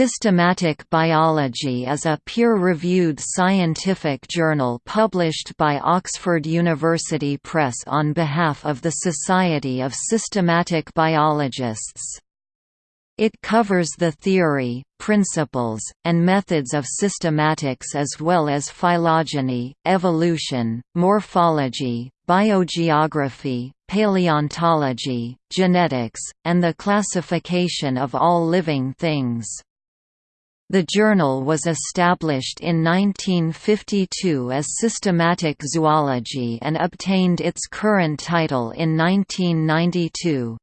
Systematic Biology is a peer-reviewed scientific journal published by Oxford University Press on behalf of the Society of Systematic Biologists. It covers the theory, principles, and methods of systematics as well as phylogeny, evolution, morphology, biogeography, paleontology, genetics, and the classification of all living things. The journal was established in 1952 as Systematic Zoology and obtained its current title in 1992.